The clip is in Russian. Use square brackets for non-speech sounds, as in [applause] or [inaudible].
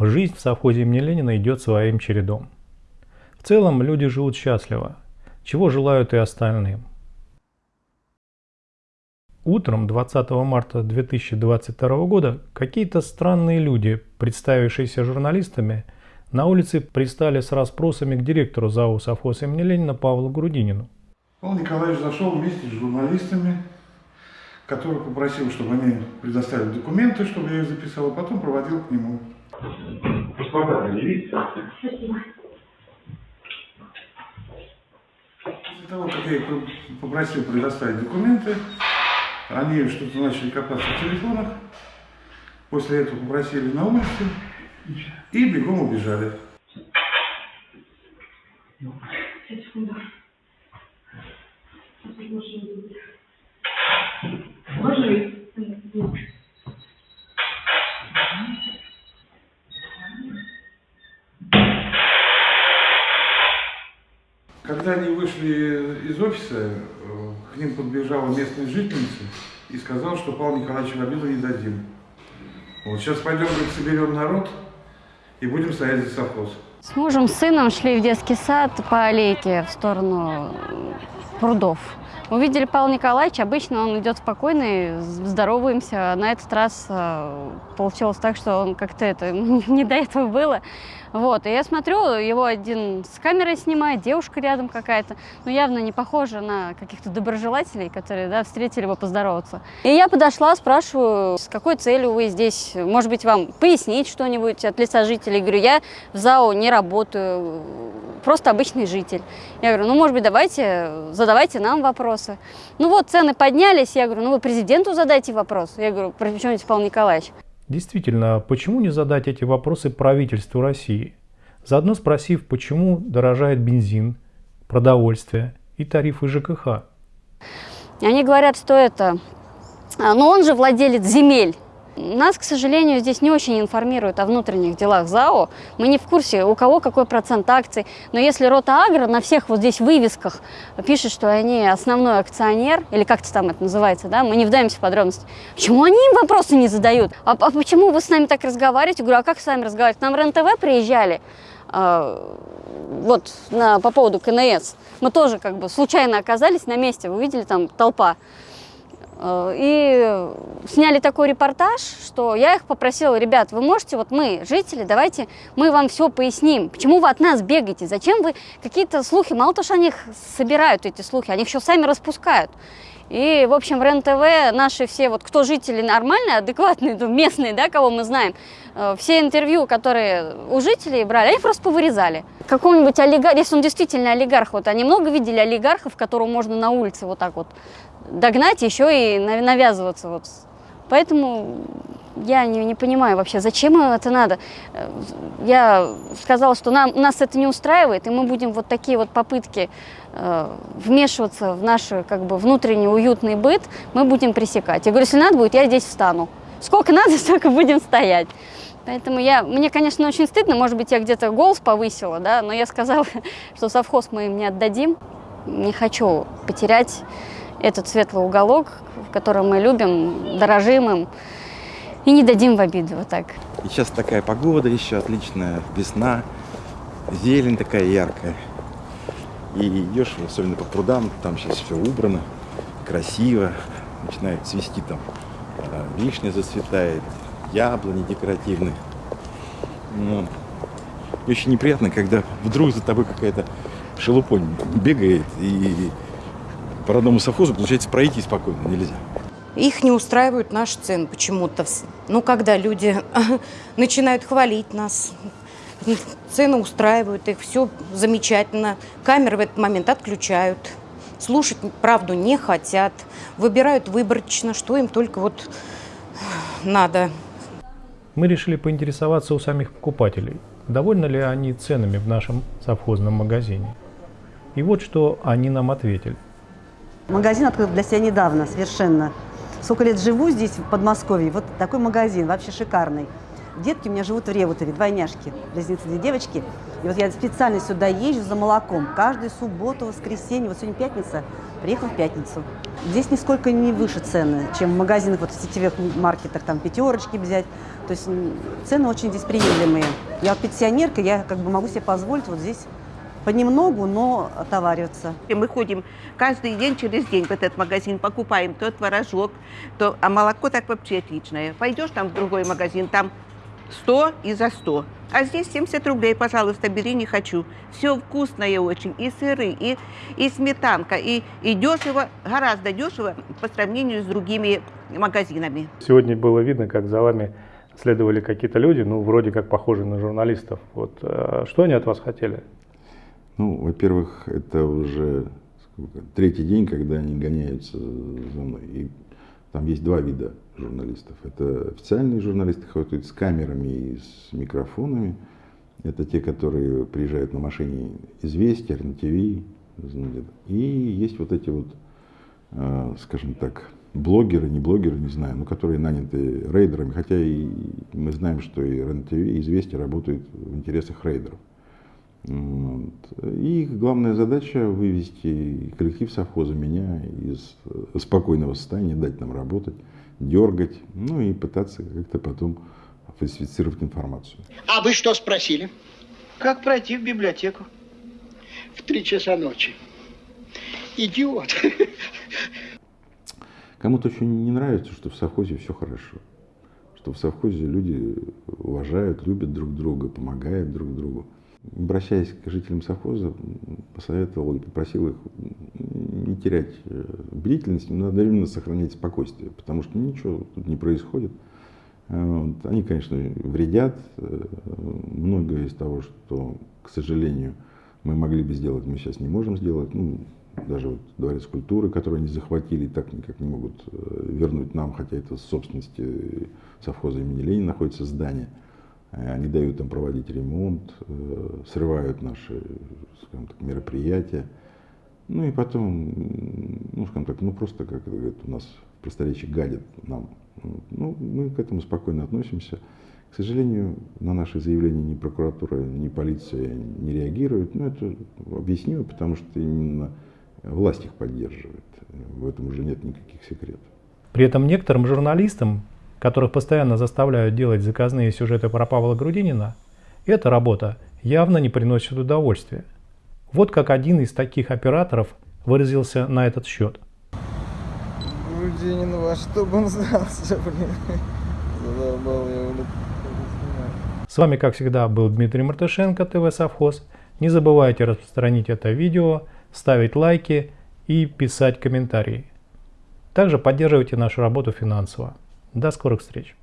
Жизнь в совхозе имени Ленина идет своим чередом. В целом люди живут счастливо, чего желают и остальным. Утром 20 марта 2022 года какие-то странные люди, представившиеся журналистами, на улице пристали с расспросами к директору ЗАО «Совхоз имени Ленина» Павлу Грудинину. Павел Николаевич зашел вместе с журналистами, который попросил, чтобы они предоставили документы, чтобы я их записал, а потом проводил к нему. Паспорта предъявите. Спасибо. После того, как я их попросил предоставить документы, они что-то начали копаться в телефонах, после этого попросили на улице и бегом убежали. Сейчас, секунду. Сейчас уже машина будет. Можно ли? Когда они вышли из офиса, э, к ним подбежала местная жительница и сказала, что Павлу Николаевичу обиду не дадим. Вот сейчас пойдем, говорит, соберем народ и будем стоять за совхоз. С мужем, с сыном шли в детский сад по аллейке в сторону прудов. Увидели Павла Николаевича, обычно он идет спокойный, здороваемся. На этот раз э, получилось так, что он как-то это [laughs] не до этого было. Вот, и я смотрю, его один с камерой снимает, девушка рядом какая-то, ну явно не похожа на каких-то доброжелателей, которые, да, встретили его поздороваться. И я подошла, спрашиваю, с какой целью вы здесь, может быть, вам пояснить что-нибудь от лица жителей. Говорю, я в ЗАО не работаю, просто обычный житель. Я говорю, ну, может быть, давайте, задавайте нам вопросы. Ну вот, цены поднялись, я говорю, ну вы президенту задайте вопрос. Я говорю, при чем здесь Павел Николаевич? Действительно, почему не задать эти вопросы правительству России? Заодно спросив, почему дорожает бензин, продовольствие и тарифы ЖКХ. Они говорят, что это... а, Но он же владелец земель. Нас, к сожалению, здесь не очень информируют о внутренних делах ЗАО. Мы не в курсе, у кого какой процент акций. Но если Рота Агро на всех вот здесь вывесках пишет, что они основной акционер, или как-то там это называется, да, мы не вдаемся в подробности. Почему они им вопросы не задают? А, а почему вы с нами так разговариваете? Говорю, а как с вами разговаривать? Нам РЕН-ТВ приезжали, а, вот на, по поводу КНС. Мы тоже как бы случайно оказались на месте, вы видели там толпа. Э, И сняли такой репортаж, что я их попросила, ребят, вы можете, вот мы, жители, давайте мы вам все поясним, почему вы от нас бегаете, зачем вы какие-то слухи, мало того, что они их собирают, эти слухи, они их еще сами распускают. И, в общем, РЕН-ТВ наши все, вот кто жители нормальные, адекватные, ну, местные, да, кого мы знаем, э, все интервью, которые у жителей брали, они просто повырезали. Какого-нибудь олигарха, если он действительно олигарх, вот они много видели олигархов, которого можно на улице вот так вот догнать, еще и нав- навязываться. Вот. Поэтому я не, не понимаю вообще, зачем это надо. Э, Я сказала, что нам, нас это не устраивает, и мы будем вот такие вот попытки э, вмешиваться в наш как бы, внутренний уютный быт, мы будем пресекать. Я говорю, если надо будет, я здесь встану. Сколько надо, [laughs] столько будем стоять. Поэтому я, мне, конечно, очень стыдно, может быть, я где-то голос повысила, да, но я сказала, [laughs] что совхоз мы им не отдадим. Не хочу потерять этот светлый уголок, в котором мы любим, дорожим им, и не дадим в обиду, вот так. И сейчас такая погода еще отличная, весна, зелень такая яркая. И идешь, особенно по прудам, там сейчас все убрано, красиво, начинает цвести там, э, вишня зацветает, яблони декоративные. Ну, и очень неприятно, когда вдруг за тобой какая-то шелупонь бегает, и по родному совхозу, получается, пройти спокойно нельзя. Их не устраивают наши цены почему-то. Ну, когда люди [laughs] начинают хвалить нас, цены устраивают их, все замечательно. Камеры в этот момент отключают. Слушать правду не хотят. Выбирают выборочно, что им только вот надо. Мы решили поинтересоваться у самих покупателей, довольны ли они ценами в нашем совхозном магазине. И вот что они нам ответили. Магазин открыл для себя недавно, совершенно. Сколько лет живу здесь, в Подмосковье, вот такой магазин, вообще шикарный. Детки у меня живут в Реутове, двойняшки, близнецы, две девочки. И вот я специально сюда езжу за молоком. Каждую субботу, воскресенье, вот сегодня пятница, Приехал в пятницу. Здесь нисколько не выше цены, чем в магазинах, вот в сетевых маркетах, там пятерочки взять. То есть цены очень здесь приемлемые. Я пенсионерка, я как бы могу себе позволить вот здесь понемногу, но отовариваться. И Мы ходим каждый день через день в этот магазин, покупаем то творожок, то... а молоко так вообще отличное. Пойдешь там в другой магазин, там 100 и за 100. А здесь 70 рублей, пожалуйста, бери, не хочу. Все вкусное очень, и сыры, и, и сметанка, и, и дешево, гораздо дешево по сравнению с другими магазинами. Сегодня было видно, как за вами следовали какие-то люди, ну, вроде как похожие на журналистов. Вот э, что они от вас хотели? Ну, во-первых, это уже сколько, третий день, когда они гоняются за мной. И там есть два вида журналистов. Это официальные журналисты, ходят с камерами и с микрофонами. Это те, которые приезжают на машине «Известия», РНТВ. И есть вот эти вот, э, скажем так, блогеры, не блогеры, не знаю, но которые наняты рейдерами. Хотя и мы знаем, что и РНТВ, и «Известия» работают в интересах рейдеров. Вот. И их главная задача вывести коллектив совхоза, меня из э, спокойного состояния, дать нам работать, дергать, ну и пытаться как-то потом фальсифицировать информацию. А вы что спросили? Как пройти в библиотеку? В три часа ночи. Идиот. Кому-то очень не нравится, что в совхозе все хорошо. Что в совхозе люди уважают, любят друг друга, помогают друг другу. Обращаясь к жителям совхоза, посоветовал и попросил их не терять э, бдительность, но одновременно сохранять спокойствие, потому что ничего тут не происходит. Э. Они, конечно, вредят. Э, Многое из того, что, к сожалению, мы могли бы сделать, мы сейчас не можем сделать. Ну, даже вот дворец культуры, который они захватили, так никак не могут вернуть нам, хотя это в собственности совхоза имени Ленина находится здание. Э, Они дают там проводить ремонт, э, срывают наши скажем так, мероприятия. Ну и потом, ну скажем так, ну просто, как говорят, у нас в просторечии гадят нам. Ну, мы к этому спокойно относимся. К сожалению, на наши заявления ни прокуратура, ни полиция не реагируют. Ну, это объяснимо, потому что именно власть их поддерживает. В этом уже нет никаких секретов. При этом некоторым журналистам, которых постоянно заставляют делать заказные сюжеты про Павла Грудинина, эта работа явно не приносит удовольствия. Вот как один из таких операторов выразился на этот счет. Грудинин, во что бы он сдался, блин. Задолбал я, блин. С вами, как всегда, был Дмитрий Мартышенко, ТВ Совхоз. Не забывайте распространить это видео, ставить лайки и писать комментарии. Также поддерживайте нашу работу финансово. До скорых встреч!